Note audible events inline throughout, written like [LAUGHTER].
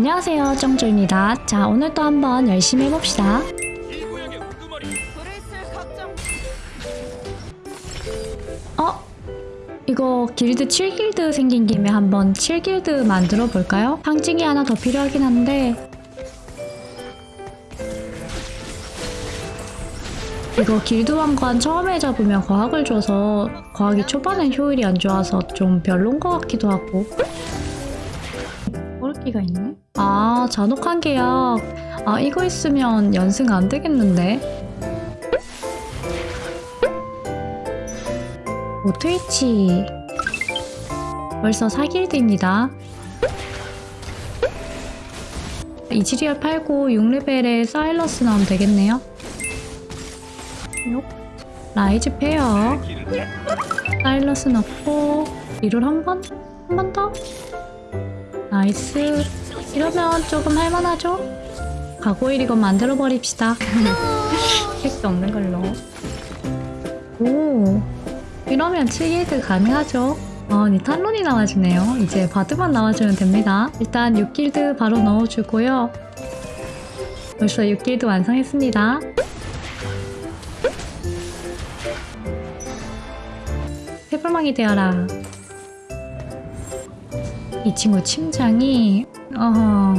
안녕하세요 정조입니다 자 오늘 또 한번 열심히 해봅시다 어? 이거 길드 7길드 생긴 김에 한번 7길드 만들어 볼까요? 상징이 하나 더 필요하긴 한데 이거 길드 왕관 처음에 잡으면 과학을 줘서 과학이 초반엔 효율이 안 좋아서 좀 별론 것 같기도 하고 꼬르기가 있네? 아 잔혹한 계약 아 이거 있으면 연승 안 되겠는데? 오 트위치 벌써 4길드입니다 이지리얼 팔고 6레벨에 사일러스 나오면 되겠네요 요. 라이즈 페어 사일러스 넣고 reroll 한 번? 한 번 더? 나이스 이러면 조금 할만하죠? 가고일 이거 만들어 버립시다. 택도 [LAUGHS] 없는 걸로. 오. 이러면 7길드 가능하죠? 어, 니 탈론이 나와주네요. 이제 바드만 나와주면 됩니다. 일단 6길드 바로 넣어주고요. 벌써 6길드 완성했습니다. 해불망이 되어라. 이 친구 침장이 어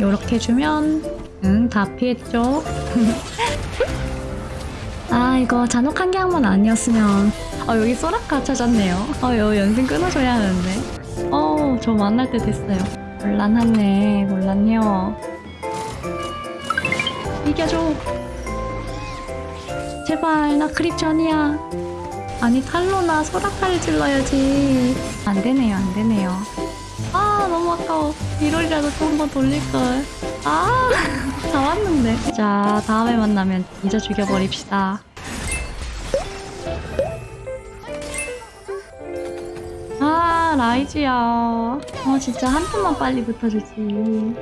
요렇게 주면 응 다 피했죠? [LAUGHS] 아 이거 잔혹한 게 한 번 아니었으면. 아 여기 소라카 찾았네요. 어여 연승 끊어줘야 하는데. 어 저 만날 때 됐어요. 곤란하네 몰랐네요. 이겨줘. 제발 나 크립 전이야. 아니 탈로나 소라카를 질러야지. 안 되네요 안 되네요 아 너무 아까워. 이rol이라도 또한번 돌릴걸. [LAUGHS] 아 다 왔는데. 자 다음에 만나면 잊어 죽여버립시다. 아 라이즈야. 어 진짜 한 턴만 빨리 붙어주지.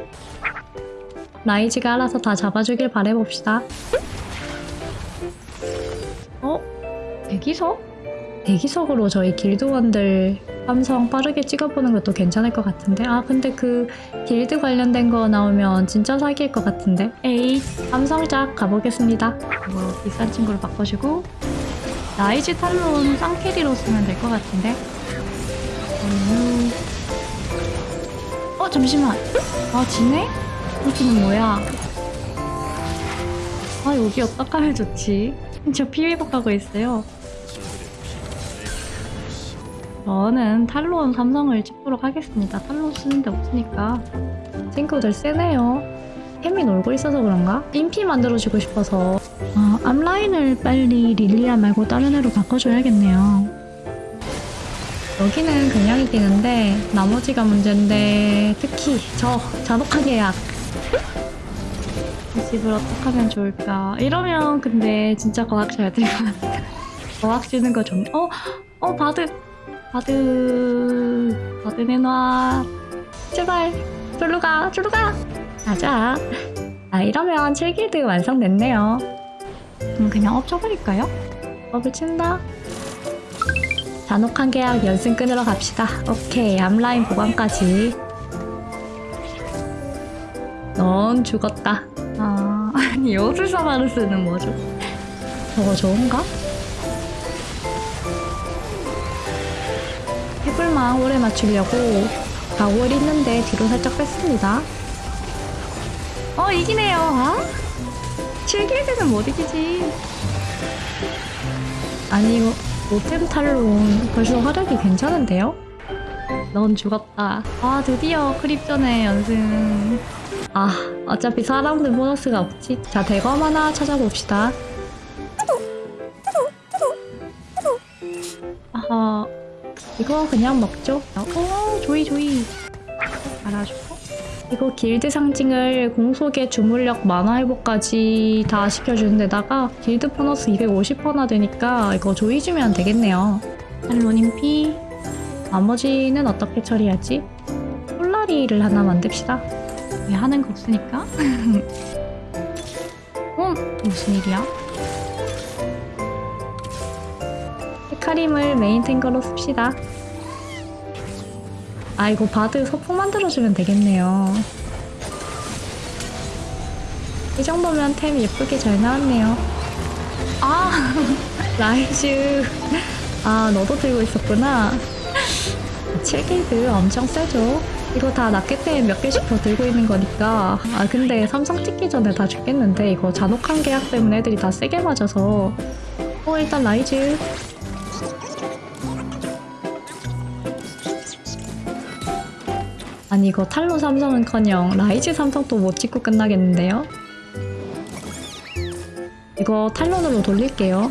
라이즈가 알아서 다 잡아주길 바래봅시다. 어? 대기석? 대기석으로 저희 길드원들 함성 빠르게 찍어보는 것도 괜찮을 것 같은데? 아 근데 그 길드 관련된 거 나오면 진짜 사기일 것 같은데? 에이 함성작 가보겠습니다. 뭐 비싼 친구로 바꿔주고. 라이즈 탈론 쌍carry로 쓰면 될 것 같은데? 음. 어 잠시만. 아 지네? 여기는 뭐야? 아 여기 어떡 하면 좋지? 저 피회복 하고 있어요 저는 탈론 삼성을 찍도록 하겠습니다. 탈론 쓰는데 없으니까. 친구들 세네요. 햄이 놀고 있어서 그런가? 인피 만들어주고 싶어서 어, 앞라인을 빨리 릴리아 말고 다른 애로 바꿔줘야겠네요. 여기는 그냥 이기는데 나머지가 문제인데 특히 저 잔혹한 계약 이 집을 어떻게 하면 좋을까 이러면 근데 진짜 과학 잘 될 것 같아 과학 주는 거 좀... 어? 어 바드 바드 바드 내놔 제발. 졸로 가 졸로 가. 가자. 아 이러면 7길드 완성됐네요. 그럼 그냥 업 쳐버릴까요? 업을 친다. 잔혹한 계약 연승 끊으러 갑시다. 오케이. 앞라인 보관까지. 넌 죽었다. 아 [LAUGHS] 아니 요술사마르스는 뭐죠? 저거 좋은가? 해불만 오래 맞추려고 가구를 있는데 뒤로 살짝 뺐습니다. 어 이기네요. 아? 7길드는 못 이기지. 아니 이거 모템 탈론 벌써 화력이 괜찮은데요? 넌 죽었다. 아 드디어 크립전의 연승. 아 어차피 사람들 보너스가 없지. 자 대검 하나 찾아봅시다. 이거 그냥 먹죠. 오, 조이 조이. 알아주고. 이거 길드 상징을 공속의 주물력 만화 회복까지 다 시켜주는 데다가 길드 보너스 250%나 되니까 이거 조이 주면 되겠네요. 할로님 피. 나머지는 어떻게 처리하지? 폴라리를 하나 만듭시다. 왜 하는 거 없으니까? 음, [LAUGHS] 무슨 일이야? 헤카림을 메인 탱커로 씁시다. 아 이거 바드 소품 만들어주면 되겠네요. 이 정도면 템 예쁘게 잘 나왔네요. 아, [LAUGHS] 라이즈. 아, 너도 들고 있었구나. 7길드 엄청 세죠? 이거 다 낫게템 몇 개씩 더 들고 있는 거니까. 아, 근데 삼성 찍기 전에 다 죽겠는데, 이거 잔혹한 계약 때문에 애들이 다 세게 맞아서. 어, 일단 라이즈. 아니, 이거 탈론 삼성은 커녕 라이즈 삼성도 못 찍고 끝나겠는데요? 이거 탈론으로 돌릴게요.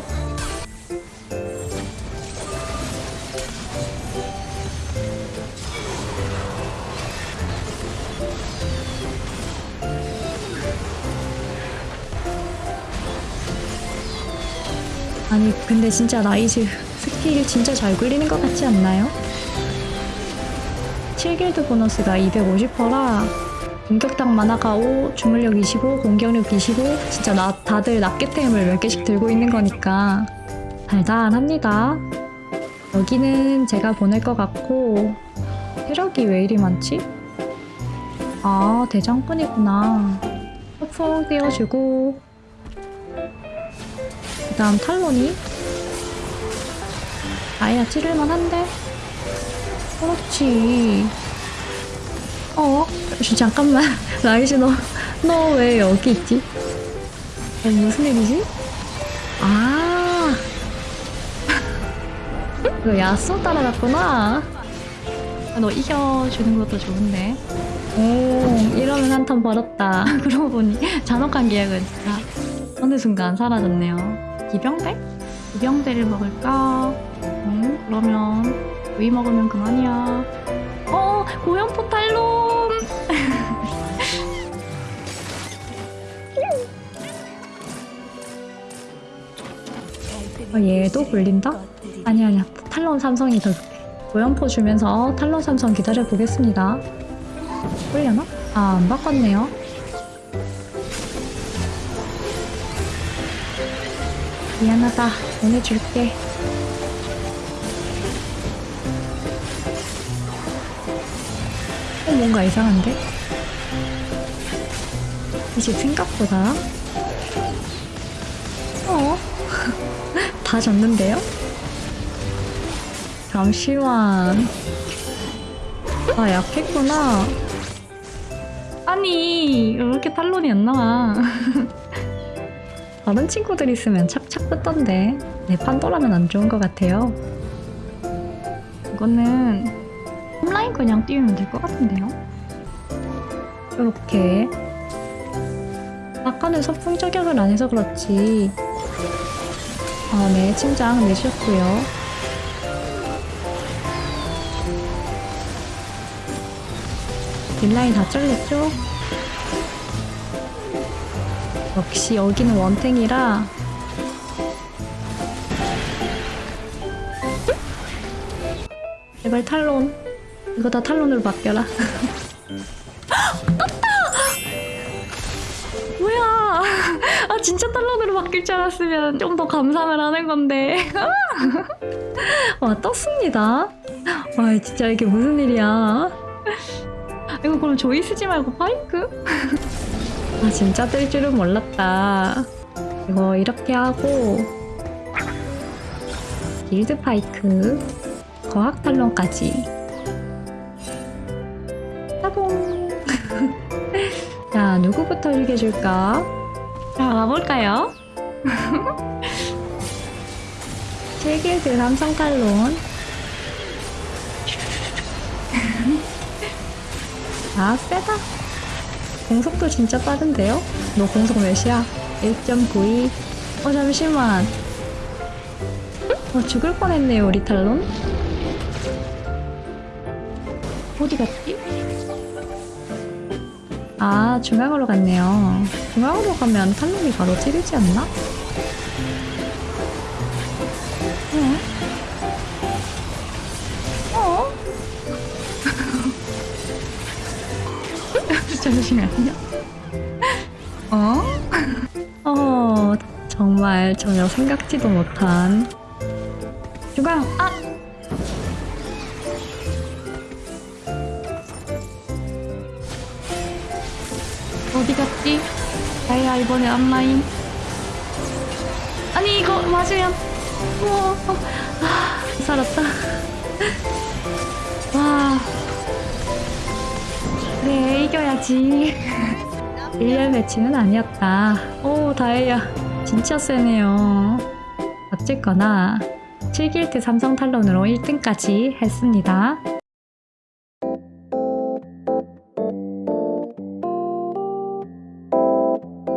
아니 근데 진짜 라이즈 스킬 진짜 잘 굴리는 것 같지 않나요? 7길드 보너스가 250%라. 공격당 만화가 5, 주물력 25, 공격력 25 진짜 나, 다들 낱개템을 몇 개씩 들고 있는 거니까 달달합니다. 여기는 제가 보낼 것 같고 체력이 왜 이리 많지? 아 대장뿐이구나. 소풍 띄워주고. 그 다음 탈론이 아야 찌를만 한데 그렇지 어? 잠깐만 [LAUGHS] 라이즈 너 너 왜 여기 있지? 어, 무슨 일이지? 아 [LAUGHS] 너 야쏘 따라갔구나 아, 너 이겨주는 것도 좋은데 오 이러면 한 턴 벌었다 [LAUGHS] 그러고 보니 잔혹한 계약은 진짜 어느 순간 사라졌네요 기병대? 기병대를 먹을까? 음 그러면 위 먹으면 그만이야. 어 고연포 탈론 어, 얘도 굴린다? 아니 아니야. 탈론 삼성이 더 좋대. 고연포 주면서 탈론 삼성 기다려 보겠습니다. 굴려나? 아 안 바꿨네요. 미안하다. 보내줄게 어, 뭔가 이상한데? 이제 생각보다 어? [LAUGHS] 다 졌는데요? 잠시만 아 약했구나 아니 왜 이렇게 탈론이 안 나와 [LAUGHS] 다른 친구들 있으면 착착 붙던데 내 판도라면 안 좋은 것 같아요 이거는 홈라인 그냥 띄우면 될 것 같은데요? 이렇게. 아까는 서풍 저격을 안 해서 그렇지. 아, 네 침장 내주셨고요. 딜라인 다 잘렸죠? 역시 여기는 원탱이라. 제발 탈론 이거 다 탈론으로 바뀌어라. 떴다! [LAUGHS] 뭐야? 아 진짜 탈론으로 바뀔 줄 알았으면 좀 더 감상을 하는 건데. [LAUGHS] 와 떴습니다. 와 진짜 이게 무슨 일이야? 이거 그럼 조이 쓰지 말고 파이크? [LAUGHS] 아 진짜 뜰 줄은 몰랐다. 이거 이렇게 하고 길드 파이크 거학 탈론까지 자 누구부터 읽어줄까? 자 가볼까요? 7길드 삼성 탈론 아 세다 공속도 진짜 빠른데요? 너 공속 몇이야? 1.92. 어, 잠시만. 어, 죽을 뻔했네요, 우리 탈론. 어디 갔지? 아, 중앙으로 갔네요. 중앙으로 가면 탈론이 바로 찌르지 않나? 네. 어? [LAUGHS] 잠시만요. 어? 어, 정말 전혀 생각지도 못한 주강 아! 나야 자 이번에 앞라인 아니 이거 맞으면 우와. 아, 살았다. [LAUGHS] 와. 그래 이겨야지. [LAUGHS] 1년 매치는 아니었다. 오 다행이야. 진짜 세네요. 어쨌거나 7길드 삼성 탈론으로 1등까지 했습니다